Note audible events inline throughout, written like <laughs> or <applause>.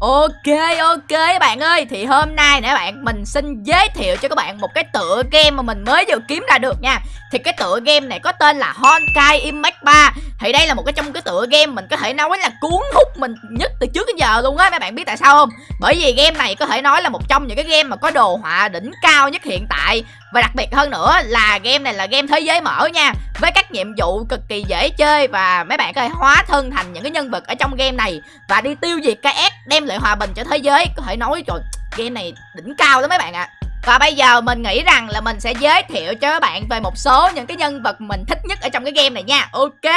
Ok ok, bạn ơi. Thì hôm nay nè bạn, Mình xin giới thiệu cho các bạn một cái tựa game mà mình mới vừa kiếm ra được nha. Thì cái tựa game này có tên là Honkai Impact 3 Thì đây là một cái trong cái tựa game mình có thể nói là cuốn hút mình nhất từ trước đến giờ luôn á. Mấy bạn biết tại sao không? Bởi vì game này có thể nói là một trong những cái game mà có đồ họa đỉnh cao nhất hiện tại. Và đặc biệt hơn nữa là game này là game thế giới mở nha, Với các nhiệm vụ cực kỳ dễ chơi Và mấy bạn có thể hóa thân thành những cái nhân vật ở trong game này Và đi tiêu diệt cái ác, đem lại hòa bình cho thế giới. Có thể nói, trời, game này đỉnh cao lắm mấy bạn ạ. À. Và bây giờ mình nghĩ rằng là mình sẽ giới thiệu cho các bạn về một số những cái nhân vật mình thích nhất ở trong cái game này nha. Ok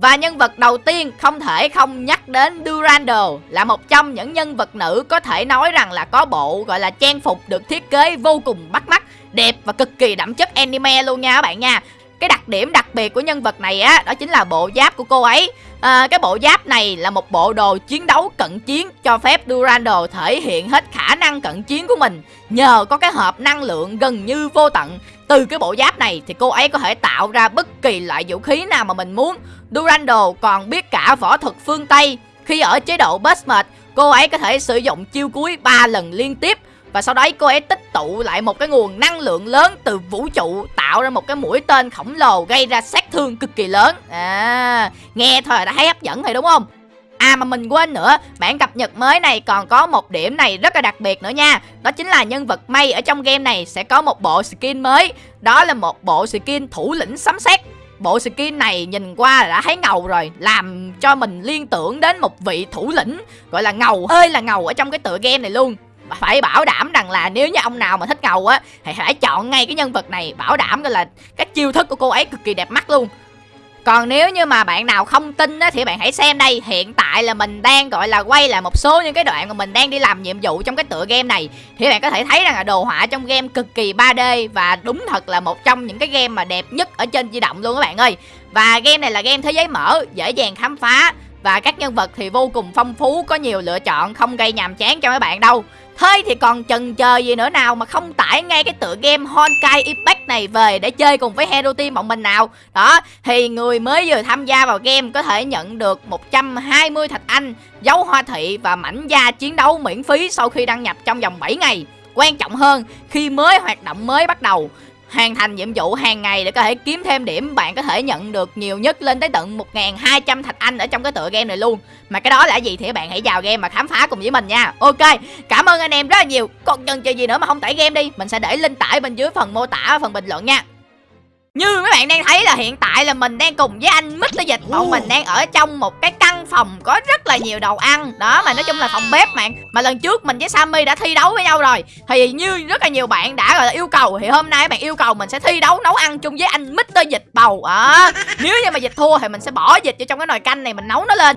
và nhân vật đầu tiên không thể không nhắc đến Durando Là một trong những nhân vật nữ có thể nói rằng là có bộ gọi là trang phục được thiết kế vô cùng bắt mắt Đẹp và cực kỳ đậm chất anime luôn nha các bạn nha. Cái đặc điểm đặc biệt của nhân vật này á đó chính là bộ giáp của cô ấy. À, cái bộ giáp này là một bộ đồ chiến đấu cận chiến cho phép Durando thể hiện hết khả năng cận chiến của mình nhờ có cái hộp năng lượng gần như vô tận từ cái bộ giáp này thì cô ấy có thể tạo ra bất kỳ loại vũ khí nào mà mình muốn. Durando còn biết cả võ thuật phương Tây. Khi ở chế độ Burst Mode cô ấy có thể sử dụng chiêu cuối 3 lần liên tiếp. Và sau đấy cô ấy tích tụ lại một cái nguồn năng lượng lớn từ vũ trụ, tạo ra một cái mũi tên khổng lồ gây ra sát thương cực kỳ lớn. À nghe thôi, đã thấy hấp dẫn rồi đúng không? À mà mình quên nữa, bản cập nhật mới này còn có một điểm này rất là đặc biệt nữa nha. Đó chính là nhân vật May ở trong game này sẽ có một bộ skin mới. Đó là một bộ skin thủ lĩnh sấm sét. Bộ skin này nhìn qua là đã thấy ngầu rồi Làm cho mình liên tưởng đến một vị thủ lĩnh Gọi là ngầu hơi là ngầu ở trong cái tựa game này luôn. Phải bảo đảm rằng là nếu như ông nào mà thích ngầu á thì phải chọn ngay cái nhân vật này bảo đảm là các chiêu thức của cô ấy cực kỳ đẹp mắt luôn còn nếu như mà bạn nào không tin á, thì bạn hãy xem đây. Hiện tại là mình đang gọi là quay lại một số những cái đoạn mà mình đang đi làm nhiệm vụ trong cái tựa game này. Thì bạn có thể thấy rằng là đồ họa trong game cực kỳ 3D Và đúng thật là một trong những cái game mà đẹp nhất ở trên di động luôn các bạn ơi. Và game này là game thế giới mở, dễ dàng khám phá. Và các nhân vật thì vô cùng phong phú, có nhiều lựa chọn, không gây nhàm chán cho mấy bạn đâu. Thế thì còn chần chờ gì nữa nào mà không tải ngay cái tựa game Honkai Impact này về để chơi cùng với Hero Team bọn mình nào? Đó, thì người mới vừa tham gia vào game có thể nhận được 120 thạch anh, dấu hoa thị và mảnh da chiến đấu miễn phí sau khi đăng nhập trong vòng 7 ngày. Quan trọng hơn, khi mới hoạt động mới bắt đầu hoàn thành nhiệm vụ hàng ngày để có thể kiếm thêm điểm, bạn có thể nhận được nhiều nhất lên tới tận 1.200 thạch anh ở trong cái tựa game này luôn. Mà cái đó là gì thì bạn hãy vào game mà khám phá cùng với mình nha. Ok, cảm ơn anh em rất là nhiều. Còn cần chờ gì nữa mà không tải game đi, mình sẽ để link tải bên dưới phần mô tả phần bình luận nha như mấy bạn đang thấy là hiện tại là mình đang cùng với anh Mr. Dịch. Bọn mình đang ở trong một cái căn phòng có rất là nhiều đồ ăn. Đó mà nói chung là phòng bếp bạn Mà lần trước mình với Sammy đã thi đấu với nhau rồi. Thì như rất là nhiều bạn đã gọi là yêu cầu Thì hôm nay bạn yêu cầu mình sẽ thi đấu nấu ăn chung với anh Mr. Dịch Bầu. À, <laughs> Nếu như mà Dịch thua thì mình sẽ bỏ Dịch vô trong cái nồi canh này mình nấu nó lên.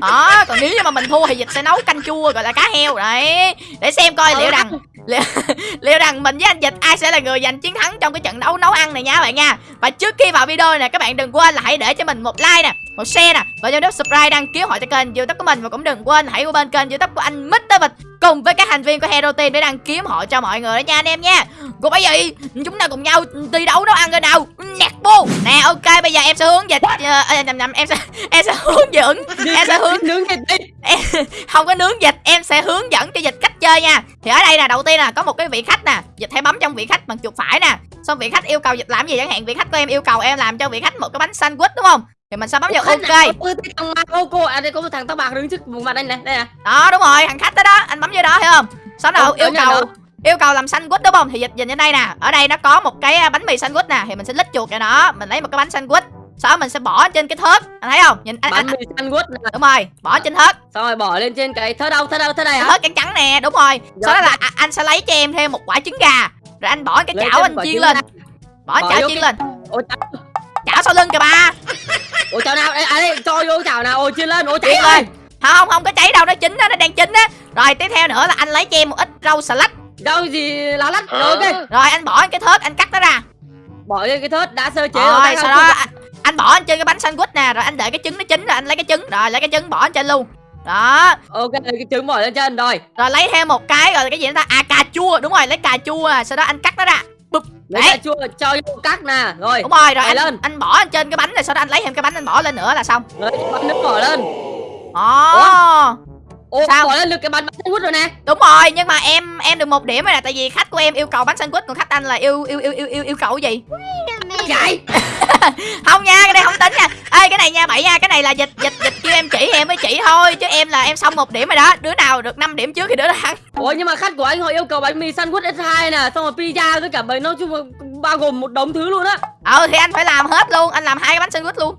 Đó còn nếu như mà mình thua thì Dịch sẽ nấu canh chua gọi là cá heo. Đấy. Để xem coi liệu rằng liệu, <laughs> liệu rằng mình với anh Dịch ai sẽ là người giành chiến thắng trong cái trận đấu nấu ăn này nha các bạn nha và trước khi vào video này các bạn đừng quên là hãy để cho mình một like nè, một share nè, và cho nút subscribe đăng ký hội cho kênh youtube của mình. Và cũng đừng quên hãy qua bên kênh youtube của anh Mr. Vịt cùng với các thành viên của Hero Team để đăng ký hội cho mọi người đó nha, anh em nha. Còn bây giờ chúng ta cùng nhau thi đấu nấu ăn rồi nào. Nẹt bu Nè ok bây giờ em sẽ hướng dịch uh, nhầm nhầm em sẽ em sẽ hướng dẫn em sẽ hướng. nướng dịch đi. <laughs> Không có nướng dịch em sẽ hướng dẫn cho dịch cách chơi nha. Thì ở đây là đầu tiên là có một cái vị khách nè. Dịch hãy bấm trong vị khách bằng chuột phải nè. Xong vị khách yêu cầu dịch làm gì chẳng hạn vị khách của em yêu cầu em làm cho vị khách một cái bánh sandwich đúng không? Thì mình sẽ bấm vào ok. cô cô à đây có một thằng tóc bạc đứng trước vùng mặt anh này đây nè. Đó đúng rồi thằng khách đó đó anh bấm vô đó thấy không? Sau đó yêu cầu yêu cầu làm sandwich đúng không? Thì dịch nhìn trên đây nè. Ở đây nó có một cái à, bánh mì sandwich nè. Thì mình sẽ lít chuột cho nó. Mình lấy một cái bánh sandwich. Sau đó mình sẽ bỏ trên cái thớt. Anh thấy không? Nhìn anh bánh mì sandwich nè. đúng rồi bỏ trên thớt. Xong rồi bỏ lên trên cái thớt đâu? Thớt đâu? Thớt này hả? thớt trắng trắng nè đúng rồi. Sau đó là anh sẽ lấy cho em thêm một quả trứng gà. Rồi anh bỏ cái chảo anh chiên lên. bỏ chảo chiên lên. Chảo sau lưng kìa ba? <laughs> Ủa chảo nào à đây cho vô chảo nào. Ôi chiên lên. Ôi cháy lên. Không không có cháy đâu. Nó chín đó nó đang chín á. Rồi tiếp theo nữa là anh lấy cho em một ít rau xà lách rau gì lá lách rồi ok. Rồi anh bỏ cái thớt anh cắt nó ra. Bỏ cái thớt đã sơ chế rồi, rồi sau đó anh, anh bỏ trên cái bánh sandwich nè rồi anh để cái trứng nó chín rồi anh lấy cái trứng rồi lấy cái trứng bỏ trên luôn. Đó. Ok cái trứng bỏ lên trên rồi. Rồi lấy thêm một cái rồi cái gì ta? À cà chua đúng rồi lấy cà chua sau đó anh cắt nó ra. Bụp lấy cà chua cho vô cắt nè rồi. Đúng rồi rồi anh, lên. anh bỏ trên cái bánh này sau đó anh lấy thêm cái bánh anh bỏ lên nữa là xong. Lấy bánh nước bỏ lên. Ồ Ồ, Sao? bỏ lên được cái bánh bánh sandwich rồi nè. Đúng rồi nhưng mà em em được một điểm rồi nè tại vì khách của em yêu cầu bánh sandwich còn khách anh là yêu yêu yêu yêu yêu, yêu cầu gì? Vậy? <laughs> Không nha cái này không tính nha. Ê cái này nha bảy nha cái này là dịch dịch dịch kêu em chỉ em mới chỉ thôi chứ em là em xong một điểm rồi đó. Đứa nào được 5 điểm trước thì đứa đó thắng. Ủa nhưng mà khách của anh họ yêu cầu bánh mì sandwich S2 nè Xong rồi pizza với cả bánh nói chung bao gồm một đống thứ luôn á ờ thì anh phải làm hết luôn. Anh làm hai cái bánh sandwich luôn.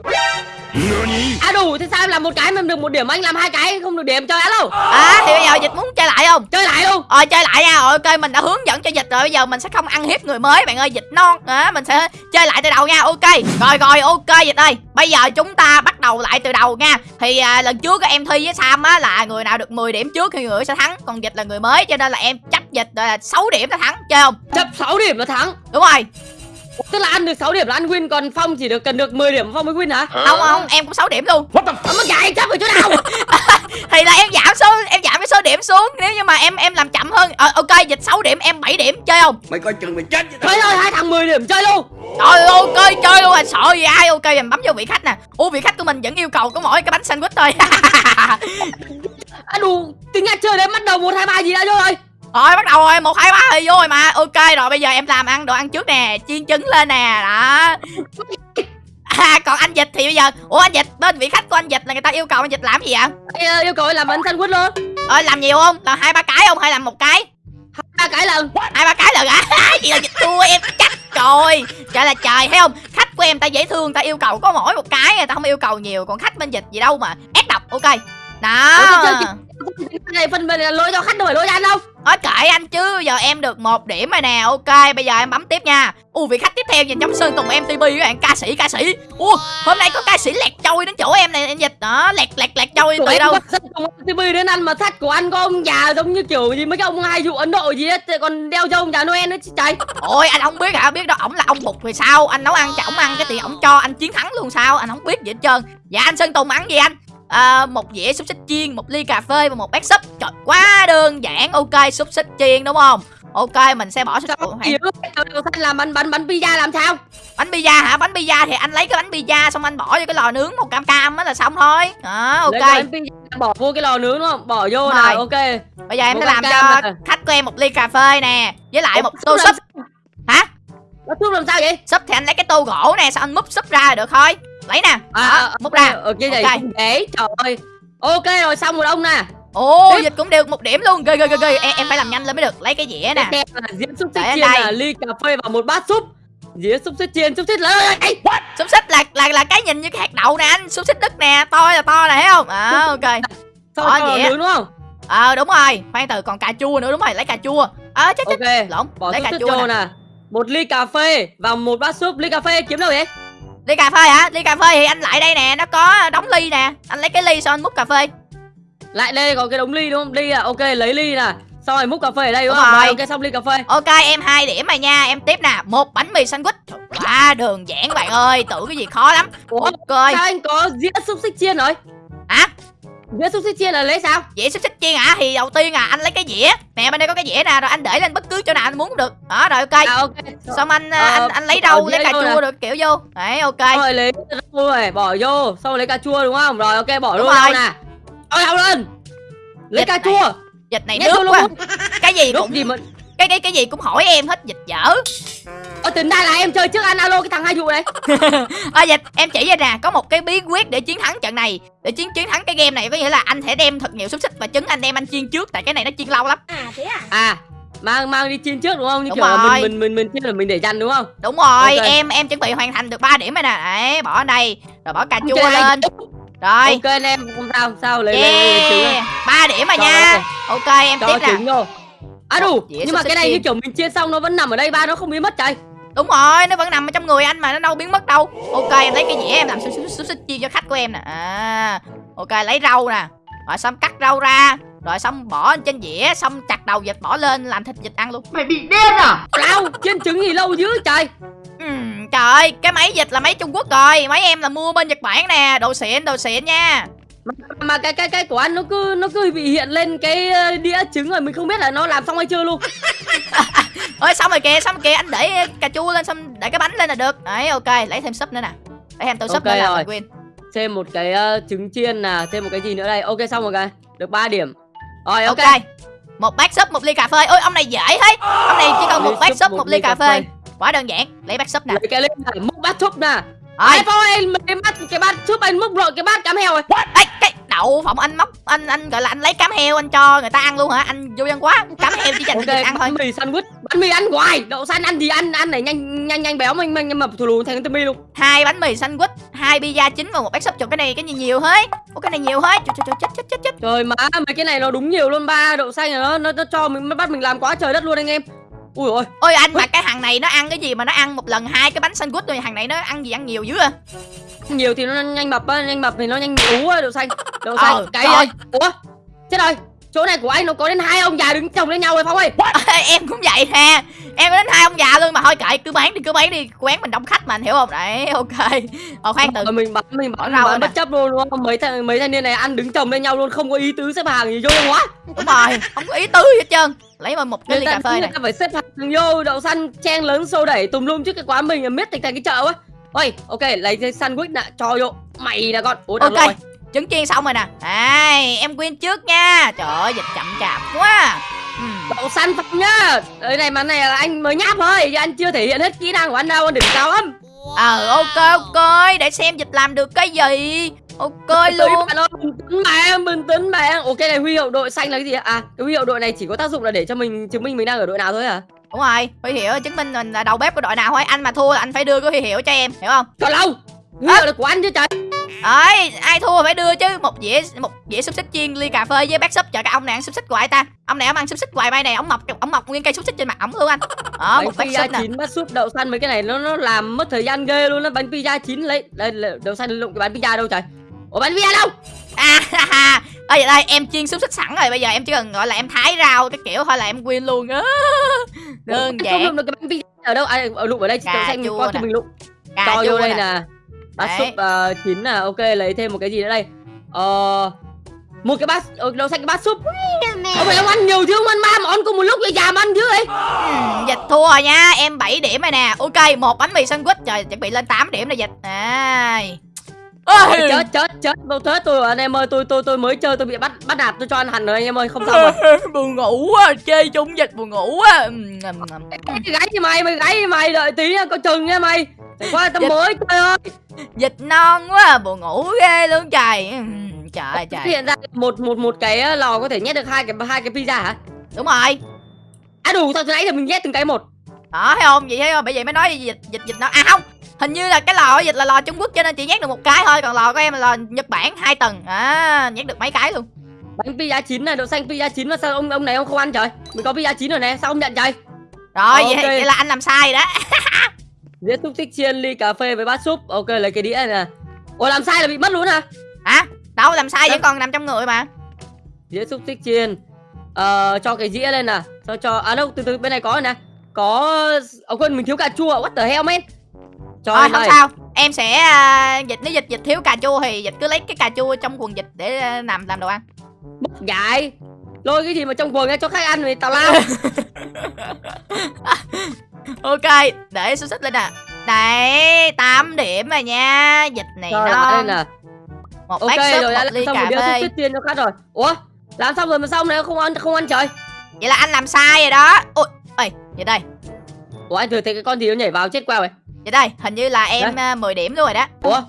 À đủ, thế sao em làm một cái mà được một điểm anh làm hai cái không được điểm? Cho đâu à thì bây giờ dịch muốn chơi lại không? Chơi lại luôn. Ờ chơi lại nha, rồi ok mình đã hướng dẫn cho dịch rồi. Bây giờ mình sẽ không ăn hiếp người mới bạn ơi, dịch non. À, Mình sẽ chơi lại từ đầu nha, ok. Rồi rồi. Ok dịch ơi. Bây giờ chúng ta bắt đầu lại từ đầu nha. Thì à, lần trước em thi với Sam á là người nào được 10 điểm trước thì người sẽ thắng. Còn dịch là người mới cho nên là em chấp dịch là 6 điểm là thắng, chơi không? Chấp 6 điểm là thắng. Đúng rồi, Tức là ăn được 6 điểm là ăn win Còn Phong chỉ được cần được 10 điểm Phong mới win hả? Không không, em cũng 6 điểm luôn. Ờ mà chạy chấp ở chỗ nào? <laughs> Thì là em giảm số, em giảm cái số điểm xuống. Nếu như mà em em làm chậm hơn ờ, Ok, dịch 6 điểm, em 7 điểm, chơi không? Mày coi chừng mày chết với tao. Chơi thôi hai thằng 10 điểm chơi luôn. Trời ơi, ok chơi luôn. À sợ gì ai ok mình bấm vô vị khách nè. Ủa vị khách của mình vẫn yêu cầu có mỗi cái bánh sandwich thôi. <laughs> À đủ, tính ra chơi đến bắt đầu 1, 2, 3 gì đã vô rồi Rồi bắt đầu rồi một hai ba thì vô rồi mà. Ok rồi bây giờ em làm ăn đồ ăn trước nè Chiên trứng lên nè đó. <laughs> À còn anh dịch thì bây giờ Ủa anh dịch bên vị khách của anh dịch là người ta yêu cầu anh dịch làm gì vậy? Ê, Yêu cầu làm bánh sandwich luôn. Ờ làm nhiều không? Làm hai ba cái không hay làm một cái? Hai cái lần. Hai ba cái lần à Chị là dịch thua em chắc rồi. Trời là trời thấy không? Khách của em ta dễ thương ta yêu cầu có mỗi một cái ta không yêu cầu nhiều. Còn khách bên dịch gì đâu mà ép độc ok. Đó. Ủa, này phần này là lỗi cho khách đâu phải lỗi cho anh đâu Nói kệ anh chứ giờ em được một điểm rồi nè. Ok bây giờ em bấm tiếp nha. Ui vị khách tiếp theo nhìn trong Sơn Tùng MTV các bạn Ca sĩ ca sĩ. Ủa hôm nay có ca sĩ lẹt trôi đến chỗ em này em dịch. Đó Lẹt lẹt lẹt trôi từ đâu? bắt dân cùng TV đến ăn mà thắt của anh có ông già giống như kiểu gì mấy cái ông hai dụ Ấn Độ gì hết còn đeo cho ông già Noel nữa chứ trời. Ôi anh không biết hả? Biết đâu ổng là ông bụt thì sao? Anh nấu ăn cho ổng ăn cái thì ổng cho anh chiến thắng luôn sao? Anh không biết gì hết trơn. Dạ anh Sơn Tùng ăn gì anh à, một dĩa xúc xích chiên một ly cà phê và một bát súp. Trời quá đơn giản. Ok xúc xích chiên đúng không? Ok mình sẽ bỏ xúc nữa Sao làm bánh bánh bánh pizza làm sao? Bánh pizza hả? Bánh pizza thì anh lấy cái bánh pizza xong anh bỏ vô cái lò nướng một cam cam á là xong thôi. Lấy ok. bỏ vô cái lò nướng đúng không? Bỏ vô nào rồi. ok. Bây giờ em sẽ làm cho nè. khách của em một ly cà phê nè với lại Ủa, một tô súp hả? Thuốc làm sao vậy? Súp thì anh lấy cái tô gỗ nè sao anh múc súp ra được thôi lấy nè. Đó, múc ra. ở cái này Ok. không để trời ơi. Ok rồi xong rồi ông nè. Ồ Tiếp. dịch cũng được một điểm luôn. Ghê ghê ghê ghê. Em, em phải làm nhanh lên mới được. Lấy cái dĩa nè. Theo là dĩa xúc xích chiên đây. là ly cà phê và một bát súp. Dĩa xúc xích chiên xúc xích lớn xúc xích là là là cái nhìn như cái hạt đậu nè anh. Xúc xích đất nè. To là to nè thấy không? À, ok. Xong rồi dĩa. đúng không? Ờ đúng rồi. Khoan từ còn cà chua nữa đúng rồi. Lấy cà chua. Ờ chết chết. Ok. Lộn bỏ lấy cà chua nè. nè. Một ly cà phê và một bát súp. Ly cà phê kiếm đâu vậy ly cà phê hả? Ly cà phê thì anh lại đây nè nó có đóng ly nè. Anh lấy cái ly xong anh múc cà phê. Lại đây có cái đống ly đúng không? Ly à ok lấy ly nè. Xong rồi múc cà phê ở đây đúng Đúng không? Rồi. Rồi, ok xong ly cà phê. Ok em hai điểm rồi nha. Em tiếp nè. Một bánh mì sandwich. Trời, quá đơn giản bạn ơi. Tưởng cái gì khó lắm. Ủa, ok. Sao anh có dĩa xúc xích chiên rồi? Hả dĩa xúc xích chiên là lấy sao? Dĩa xúc xích chiên hả? Thì đầu tiên à anh lấy cái dĩa. Nè bên đây có cái dĩa nè rồi anh để lên bất cứ chỗ nào anh muốn cũng được. Đó rồi ok. À ok. Xong anh Ờ, anh anh lấy rau dĩa lấy cà chua nè. được kiểu vô. Đấy ok. Rồi lấy rau rồi bỏ vô. Xong rồi lấy cà chua đúng không? Rồi ok bỏ Đúng luôn rồi. rau nè. Rồi rau lên lấy Dịch cà này. chua. Dịch này nhét nước quá. Luôn. cái gì cũng gì mà cái cái cái gì cũng hỏi em hết dịch dở Ờ, tính ra là em chơi trước anh alo cái thằng hai dụ này. <laughs> À, dịch em chỉ ra nè có một cái bí quyết để chiến thắng trận này. Để chiến chiến thắng cái game này có nghĩa là anh sẽ đem thật nhiều xúc xích và trứng anh đem anh chiên trước tại cái này nó chiên lâu lắm. À mang mang đi chiên trước đúng không? Như Đúng kiểu rồi. mình mình mình mình chiên là mình để dành đúng không? Đúng rồi Ok. em em chuẩn bị hoàn thành được 3 điểm rồi nè. Đấy bỏ ở đây rồi bỏ cà chua lên. Rồi. Ok anh em không sao không sao lấy lấy, lấy, lấy trứng. Yeah ba điểm rồi nha. ok em cho tiếp nè à đủ. nhưng mà cái này như kiểu mình chiên xong nó vẫn nằm ở đây ba nó không biến mất trời. Đúng rồi nó vẫn nằm ở trong người anh mà nó đâu biến mất đâu. Ok em lấy cái dĩa em làm xúc xích xúc xích chiên cho khách của em nè. À ok lấy rau nè. Rồi xong cắt rau ra. Rồi xong bỏ trên dĩa xong chặt đầu vịt bỏ lên làm thịt vịt ăn luôn. Mày bị điên à? Lao chiên trứng gì lâu dữ trời. Ừm, trời ơi cái máy vịt là máy trung quốc rồi. Máy em là mua bên nhật bản nè. Đồ xịn đồ xịn nha mà, cái cái cái của anh nó cứ nó cứ bị hiện lên cái ờ, đĩa trứng rồi mình không biết là nó làm xong hay chưa luôn. <laughs> Ơi xong rồi kìa xong rồi kìa anh để cà chua lên xong để cái bánh lên là được. Đấy ok lấy thêm súp nữa nè. Lấy thêm tô súp Ok nữa là rồi. win thêm một cái ờ, trứng chiên nè thêm một cái gì nữa đây. Ok xong rồi cái được 3 điểm. Rồi ok, ok. Một bát súp một ly cà phê. Ôi ông này dễ thế. Ông này chỉ cần một Ly bát súp, một một ly ly cà phê. quá đơn giản. Lấy bát súp nè. Lấy cái lên này múc bát súp nè ai? Phong anh cái bát cái bát súp anh múc rồi cái bát cám heo rồi Ê, cái đậu phộng anh móc anh anh gọi là anh lấy cám heo anh cho người ta ăn luôn hả? Anh vô dân quá cám heo chỉ dành cho ok người ăn thôi. bánh mì sandwich. Bánh mì ăn hoài đậu xanh ăn gì ăn ăn này nhanh nhanh nhanh béo mình mình mập thù lù thành timmy luôn. Hai bánh mì sandwich hai pizza chín và một bát súp cho cái này cái gì nhiều thế Ủa cái này nhiều thế trời, trời, chết chết chết chết trời má mấy cái này nó đúng nhiều luôn ba đậu xanh nó nó, nó cho mình bắt mình làm quá trời đất luôn anh em ui ôi. Ôi anh mà cái thằng này nó ăn cái gì mà nó ăn một lần hai cái bánh sandwich rồi thằng này nó ăn gì ăn nhiều dữ à? Nhiều thì nó nhanh mập á nhanh mập thì nó nhanh ú á đậu xanh đậu xanh. Ờ, cái ơi. Ủa chết rồi chỗ này của anh nó có đến hai ông già đứng chồng lên nhau rồi phong ơi. <laughs> Em cũng vậy nè. Em có đến hai ông già luôn mà. Thôi kệ cứ bán đi cứ bán đi. Quán mình đông khách mà anh hiểu không? Đấy <laughs> ok. Ờ khoan từ. Mình bán mình Bỏ bán, rau bán bất chấp luôn đúng không? Mấy thằng mấy thanh niên này ăn đứng chồng lên nhau luôn không có ý tứ xếp hàng gì vô quá. Đúng rồi không có ý tứ gì hết trơn. Lấy mà một cái ly cà phê này phải xếp hàng vô đậu xanh chen lớn xô đẩy tùm lum trước cái quán mình là miết thành thành cái chợ á. Ôi ok lấy cái sandwich nè cho vô. Mày nè con. Ủa Ok. rồi trứng chiên xong rồi nè. Ai em quên trước nha. Trời ơi dịch chậm chạp quá. Đậu xanh phong nhá. Cái này mà này là anh mới nháp thôi. Chứ anh chưa thể hiện hết kỹ năng của anh đâu anh đỉnh cao lắm. Ờ ok ok. Để xem dịch làm được cái gì. Ok luôn. bạn bình tĩnh em bình tĩnh em ok này huy hiệu đội xanh là cái gì ạ? à cái huy hiệu đội này chỉ có tác dụng là để cho mình chứng minh mình đang ở đội nào thôi à đúng rồi huy hiệu chứng minh mình là đầu bếp của đội nào thôi. Anh mà thua là anh phải đưa cái huy hiệu cho em hiểu không? Còn lâu À. hiệu là của anh chứ trời. Đấy ai thua phải đưa chứ. Một dĩa một dĩa xúc xích chiên ly cà phê với bát súp. Cho cái ông này ăn xúc xích hoài ta. Ông này ông ăn xúc xích hoài bay này ông mọc ông mọc nguyên cây xúc xích trên mặt ổng luôn anh. Đó một bát súp nè. chín bát súp đậu xanh mấy cái này nó nó làm mất thời gian ghê luôn á. Bánh pizza chín lấy đây đậu xanh lụng cái bánh pizza đâu trời. Ủa bánh pizza đâu? À ha ha. Vậy đây em chiên xúc xích sẵn rồi. Bây giờ em chỉ cần gọi là em thái rau cái kiểu thôi là em win luôn á. Đơn giản không lụng được cái bánh pizza ở đâu? À, ở lụng ở đây đậu xanh qua cho mình lụng. Cho vô đây nè bát súp ờ, chín nè ok lấy thêm một cái gì nữa đây? Ờ một cái bát ờ, đậu xanh cái bát súp. Ông ông ăn nhiều chứ ông ăn ba món cùng một lúc vậy già ăn chứ ấy. Dịch thua rồi nha em 7 điểm rồi nè. Ok một bánh mì sandwich trời chuẩn bị lên 8 điểm rồi dịch. Ai Ôi, chết chết chết đâu chết tôi anh em ơi tôi tôi tôi mới chơi tôi bị bắt bắt nạt tôi cho ăn hành rồi anh em ơi không xong <laughs> rồi buồn ngủ quá chơi chung dịch buồn ngủ quá. Cái gáy gì mày mày gáy gì mày đợi tí nha coi chừng nha mày qua tao mới chơi ơi. Dịch non quá buồn ngủ ghê luôn trời. Ừm, trời trời. hiện ra một một một cái ờ, lò có thể nhét được hai cái hai cái pizza hả? Đúng rồi. À đủ sao từ nãy giờ mình nhét từng cái một? Đó thấy không? Vậy thấy không? Bởi vậy mới nói dịch dịch dịch nó à không. Hình như là cái lò dịch là lò trung quốc cho nên chỉ nhét được một cái thôi còn lò của em là lò nhật bản hai tầng. À nhét được mấy cái luôn. Bánh pizza chín này đậu xanh pizza chín mà sao ông ông này ông không ăn trời? Mình có pizza chín rồi nè sao ông nhận trời? Rồi vậy, Ok. vậy là anh làm sai rồi đó <laughs> dĩa xúc xích chiên ly cà phê với bát súp. Ok lấy cái đĩa này nè. Ủa làm sai là bị mất luôn hả? Hả? Đâu làm sai vẫn còn nằm trong người mà. Dĩa xúc xích chiên. Ờ cho cái dĩa lên nè. Cho cho à đâu từ từ bên này có rồi nè. Có ở quên mình thiếu cà chua. What the hell man? Cho thôi không đây. sao. Em sẽ à, dịch nếu dịch dịch thiếu cà chua thì dịch cứ lấy cái cà chua trong quần dịch để à, làm làm đồ ăn. Mất dạy lôi cái gì mà trong quần ra cho khách ăn thì tào lao <laughs> ok để xúc xích lên nè. Đấy 8 điểm rồi nha. Dịch này lại nó đây nè một ok bát súp rồi đã một làm ly xong cà phê. xích chiên cho khách rồi. Ủa làm xong rồi mà xong này không ăn không ăn trời? Vậy là anh làm sai rồi đó. Ôi ơi vậy đây. Ủa anh thừa thấy cái con gì nó nhảy vào chết queo rồi. Vậy đây hình như là em à, 10 điểm luôn rồi đó. Ủa?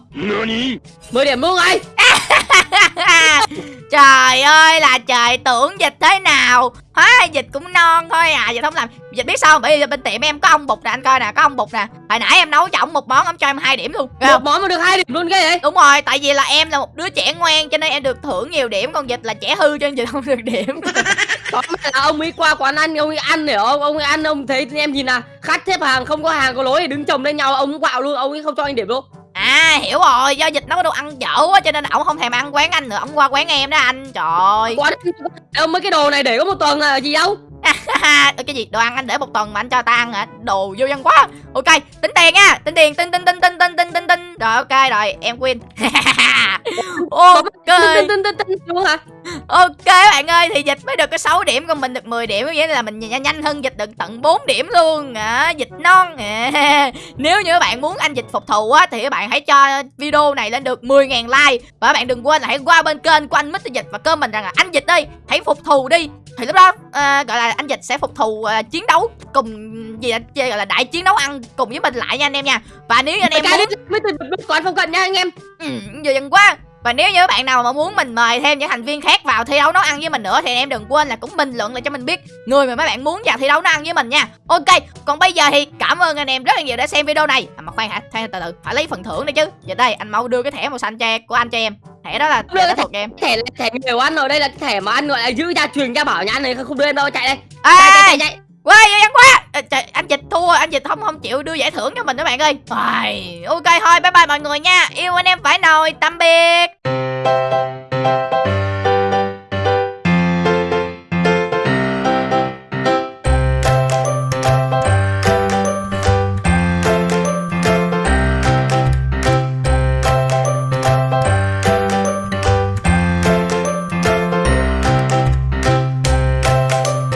10 điểm luôn rồi <laughs> trời ơi là trời tưởng dịch thế nào? Hóa dịch cũng non thôi à dịch không làm. Dịch biết sao bởi vì bên tiệm em có ông bụt nè anh coi nè có ông bụt nè. Hồi nãy em nấu cho ổng một món ông cho em hai điểm luôn. Một món mà được hai điểm luôn cái vậy? Đúng rồi tại vì là em là một đứa trẻ ngoan cho nên em được thưởng nhiều điểm còn dịch là trẻ hư cho nên dịch không được điểm. <laughs> Là ông ấy qua quán ăn ông ấy ăn hiểu không ông ấy ăn ông thấy em nhìn nào khách xếp hàng không có hàng có lối thì đứng chồng lên nhau ông quạo luôn ông ấy không cho anh điểm luôn à hiểu rồi, do dịch nó có đồ ăn dở quá cho nên ổng không thèm ăn quán anh nữa, ổng qua quán em đó anh. Trời. Quán ông mấy cái đồ này để có một tuần là gì đâu? Ha cái gì đồ ăn anh để một tuần mà anh cho ta ăn hả đồ vô dân quá ok tính tiền nha tính tiền tính tính tính tính tính tính tính tính rồi ok rồi em win ok Tin tin tin tin luôn hả? ok bạn ơi thì dịch mới được có 6 điểm còn mình được 10 điểm nghĩa là mình nhanh, nhanh hơn dịch được tận 4 điểm luôn à, dịch non à. nếu như các bạn muốn anh dịch phục thù á thì các bạn hãy cho video này lên được 10.000 like và các bạn đừng quên là hãy qua bên kênh của anh Mr Dịch và comment rằng là anh dịch đi hãy phục thù đi thì lúc đó à, gọi là anh dịch sẽ phục thù à, chiến đấu cùng gì là chơi gọi là đại chiến đấu ăn cùng với mình lại nha anh em nha và nếu như anh em muốn còn không cần nha anh em. Ừ, giờ dần quá và nếu như các bạn nào mà muốn mình mời thêm những thành viên khác vào thi đấu nấu ăn với mình nữa thì em đừng quên là cũng bình luận lại cho mình biết người mà mấy bạn muốn vào thi đấu nấu ăn với mình nha. Ok, còn bây giờ thì cảm ơn anh em rất là nhiều đã xem video này. À, mà khoan hả, khoan từ từ, phải lấy phần thưởng đi chứ. Giờ đây anh mau đưa cái thẻ màu xanh cho của anh cho em. Thẻ đó là Đưa thẻ cái đó thuộc em. Thẻ thẻ nhiều ăn rồi đây là thẻ mà ăn gọi là giữ gia truyền gia bảo nhà anh này không đưa em đâu chạy đây. Chạy chạy chạy chạy. Quay văn quá trời, anh dịch thua anh dịch không không chịu đưa giải thưởng cho mình các bạn ơi Ai, ok thôi bye bye mọi người nha yêu anh em phải nồi tạm biệt